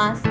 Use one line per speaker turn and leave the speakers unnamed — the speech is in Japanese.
ます。